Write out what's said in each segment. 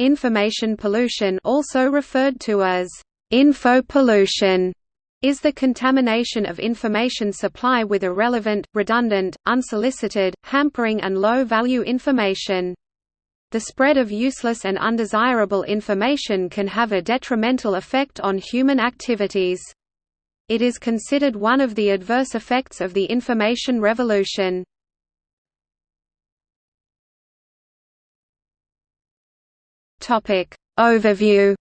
Information pollution also referred to as info pollution is the contamination of information supply with irrelevant, redundant, unsolicited, hampering and low-value information. The spread of useless and undesirable information can have a detrimental effect on human activities. It is considered one of the adverse effects of the information revolution. Overview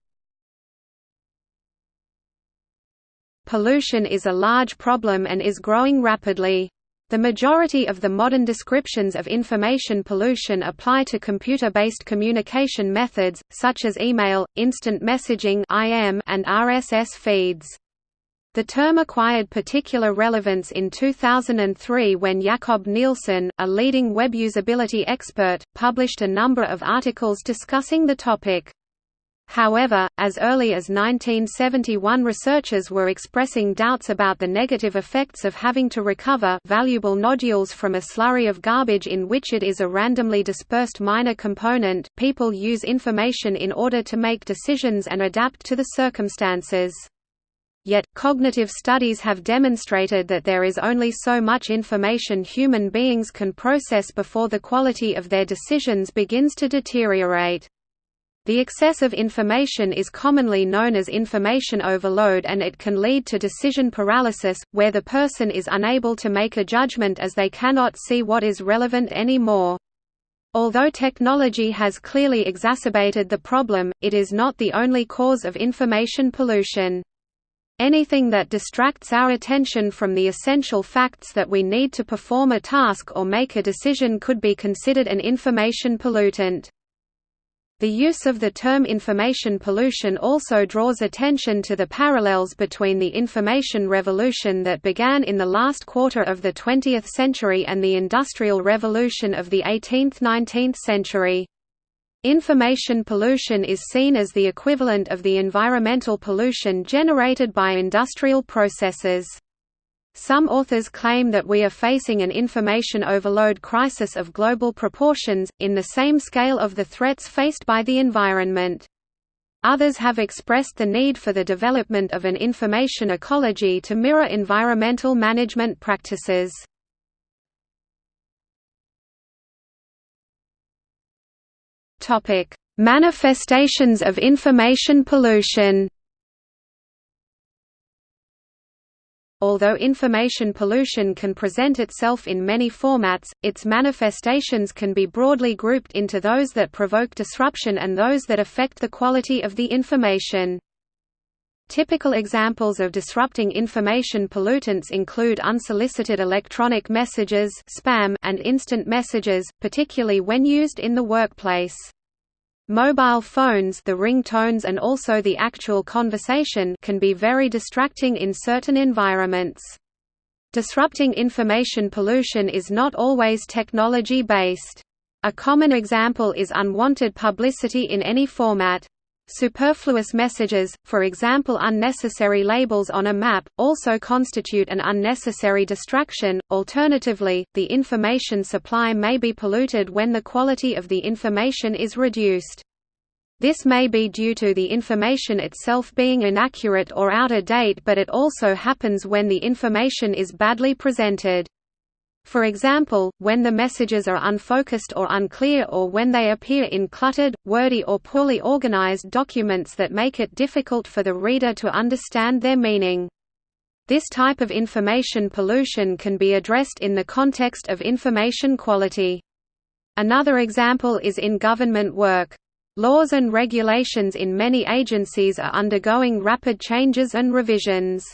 Pollution is a large problem and is growing rapidly. The majority of the modern descriptions of information pollution apply to computer-based communication methods, such as email, instant messaging and RSS feeds. The term acquired particular relevance in 2003 when Jakob Nielsen, a leading web usability expert, published a number of articles discussing the topic. However, as early as 1971 researchers were expressing doubts about the negative effects of having to recover valuable nodules from a slurry of garbage in which it is a randomly dispersed minor component. People use information in order to make decisions and adapt to the circumstances. Yet, cognitive studies have demonstrated that there is only so much information human beings can process before the quality of their decisions begins to deteriorate. The excess of information is commonly known as information overload and it can lead to decision paralysis, where the person is unable to make a judgment as they cannot see what is relevant anymore. Although technology has clearly exacerbated the problem, it is not the only cause of information pollution. Anything that distracts our attention from the essential facts that we need to perform a task or make a decision could be considered an information pollutant. The use of the term information pollution also draws attention to the parallels between the information revolution that began in the last quarter of the 20th century and the Industrial Revolution of the 18th–19th century. Information pollution is seen as the equivalent of the environmental pollution generated by industrial processes. Some authors claim that we are facing an information overload crisis of global proportions, in the same scale of the threats faced by the environment. Others have expressed the need for the development of an information ecology to mirror environmental management practices. Manifestations of information pollution Although information pollution can present itself in many formats, its manifestations can be broadly grouped into those that provoke disruption and those that affect the quality of the information. Typical examples of disrupting information pollutants include unsolicited electronic messages spam and instant messages, particularly when used in the workplace. Mobile phones the ringtones and also the actual conversation can be very distracting in certain environments. Disrupting information pollution is not always technology-based. A common example is unwanted publicity in any format. Superfluous messages, for example unnecessary labels on a map, also constitute an unnecessary distraction. Alternatively, the information supply may be polluted when the quality of the information is reduced. This may be due to the information itself being inaccurate or out of date but it also happens when the information is badly presented. For example, when the messages are unfocused or unclear or when they appear in cluttered, wordy or poorly organized documents that make it difficult for the reader to understand their meaning. This type of information pollution can be addressed in the context of information quality. Another example is in government work. Laws and regulations in many agencies are undergoing rapid changes and revisions.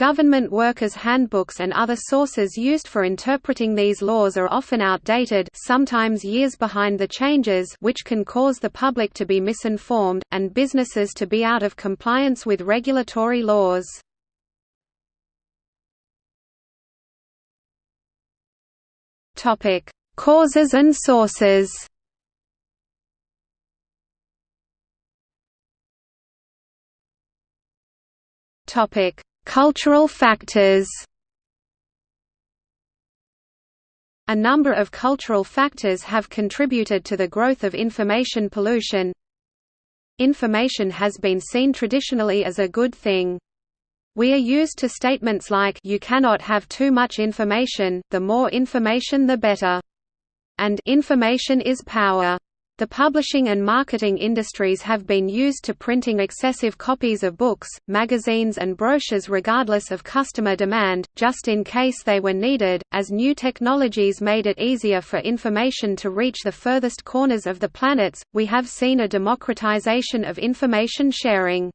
Government workers' handbooks and other sources used for interpreting these laws are often outdated sometimes years behind the changes which can cause the public to be misinformed, and businesses to be out of compliance with regulatory laws. Causes and sources topic Cultural factors A number of cultural factors have contributed to the growth of information pollution. information has been seen traditionally as a good thing. We are used to statements like you cannot have too much information, the more information the better. And information is power. The publishing and marketing industries have been used to printing excessive copies of books, magazines and brochures regardless of customer demand, just in case they were needed. As new technologies made it easier for information to reach the furthest corners of the planets, we have seen a democratization of information sharing.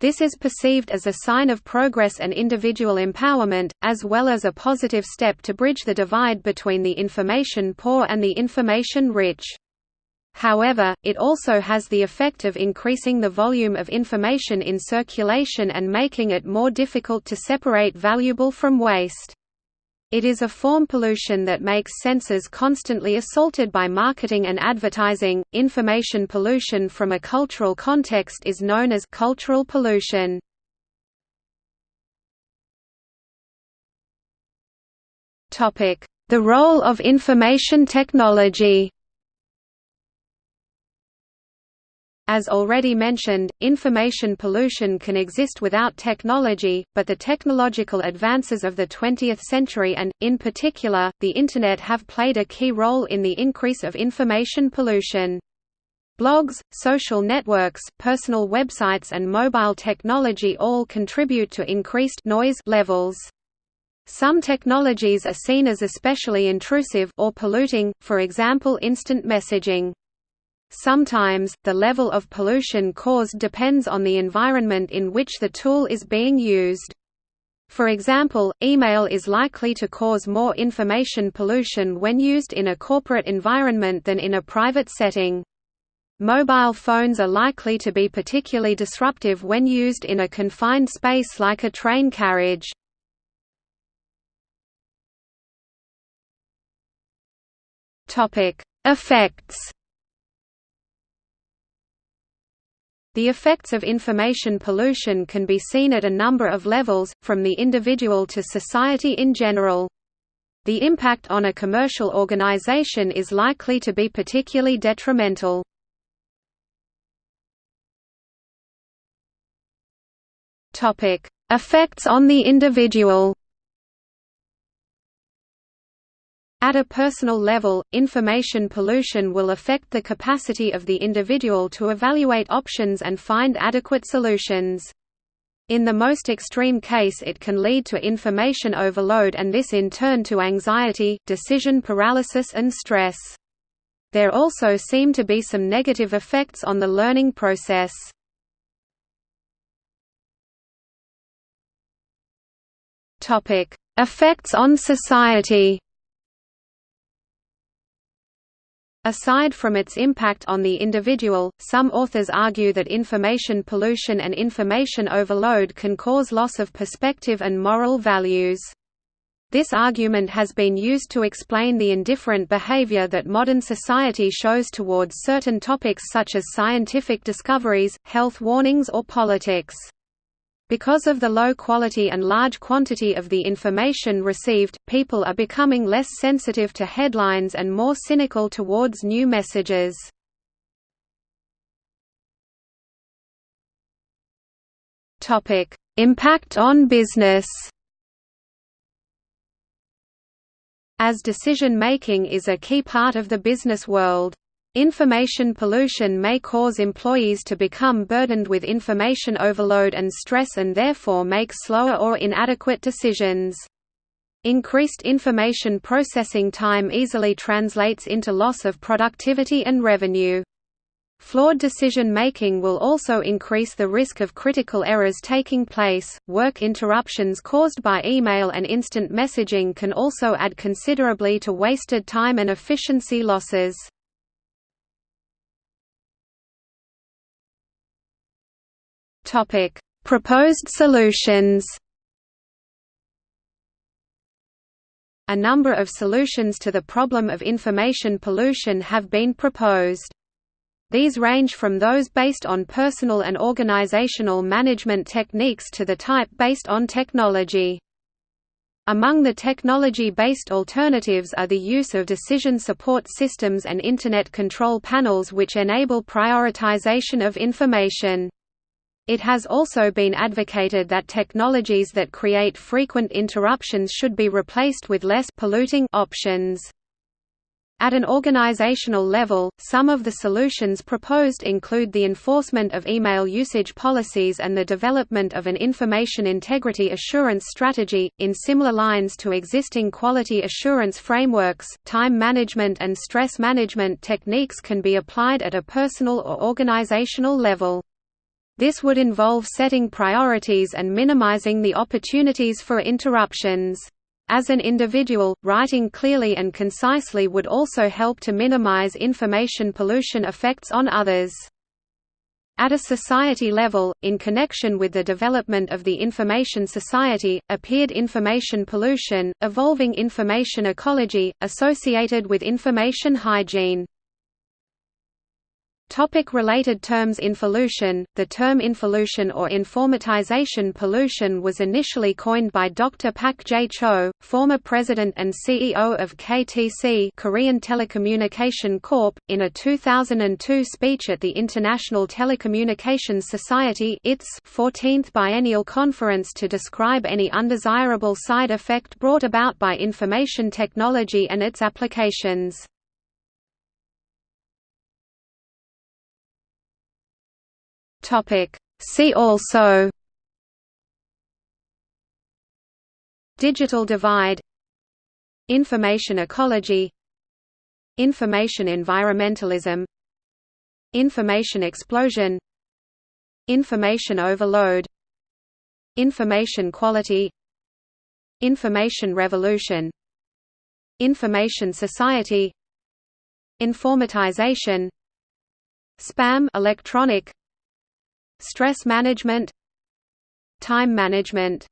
This is perceived as a sign of progress and individual empowerment, as well as a positive step to bridge the divide between the information poor and the information rich. However, it also has the effect of increasing the volume of information in circulation and making it more difficult to separate valuable from waste. It is a form pollution that makes senses constantly assaulted by marketing and advertising. Information pollution from a cultural context is known as cultural pollution. Topic: The role of information technology. As already mentioned, information pollution can exist without technology, but the technological advances of the 20th century and, in particular, the Internet have played a key role in the increase of information pollution. Blogs, social networks, personal websites and mobile technology all contribute to increased noise levels. Some technologies are seen as especially intrusive or polluting, for example instant messaging. Sometimes, the level of pollution caused depends on the environment in which the tool is being used. For example, email is likely to cause more information pollution when used in a corporate environment than in a private setting. Mobile phones are likely to be particularly disruptive when used in a confined space like a train carriage. Effects The effects of information pollution can be seen at a number of levels, from the individual to society in general. The impact on a commercial organization is likely to be particularly detrimental. Effects on the individual At a personal level, information pollution will affect the capacity of the individual to evaluate options and find adequate solutions. In the most extreme case it can lead to information overload and this in turn to anxiety, decision paralysis and stress. There also seem to be some negative effects on the learning process. Effects on society Aside from its impact on the individual, some authors argue that information pollution and information overload can cause loss of perspective and moral values. This argument has been used to explain the indifferent behavior that modern society shows towards certain topics such as scientific discoveries, health warnings or politics. Because of the low quality and large quantity of the information received, people are becoming less sensitive to headlines and more cynical towards new messages. Impact on business As decision-making is a key part of the business world, Information pollution may cause employees to become burdened with information overload and stress and therefore make slower or inadequate decisions. Increased information processing time easily translates into loss of productivity and revenue. Flawed decision making will also increase the risk of critical errors taking place. Work interruptions caused by email and instant messaging can also add considerably to wasted time and efficiency losses. Topic: Proposed solutions. A number of solutions to the problem of information pollution have been proposed. These range from those based on personal and organizational management techniques to the type based on technology. Among the technology-based alternatives are the use of decision support systems and Internet control panels which enable prioritization of information. It has also been advocated that technologies that create frequent interruptions should be replaced with less polluting options. At an organizational level, some of the solutions proposed include the enforcement of email usage policies and the development of an information integrity assurance strategy, in similar lines to existing quality assurance frameworks. Time management and stress management techniques can be applied at a personal or organizational level. This would involve setting priorities and minimizing the opportunities for interruptions. As an individual, writing clearly and concisely would also help to minimize information pollution effects on others. At a society level, in connection with the development of the information society, appeared information pollution, evolving information ecology, associated with information hygiene. Topic related terms Infollution The term infollution or informatization pollution was initially coined by Dr. Pak J-cho, former president and CEO of KTC Korean Telecommunication Corp., in a 2002 speech at the International Telecommunications Society its 14th Biennial Conference to describe any undesirable side effect brought about by information technology and its applications. Topic. See also Digital divide Information ecology Information environmentalism Information explosion Information overload Information quality Information revolution Information society Informatization Spam electronic Stress management Time management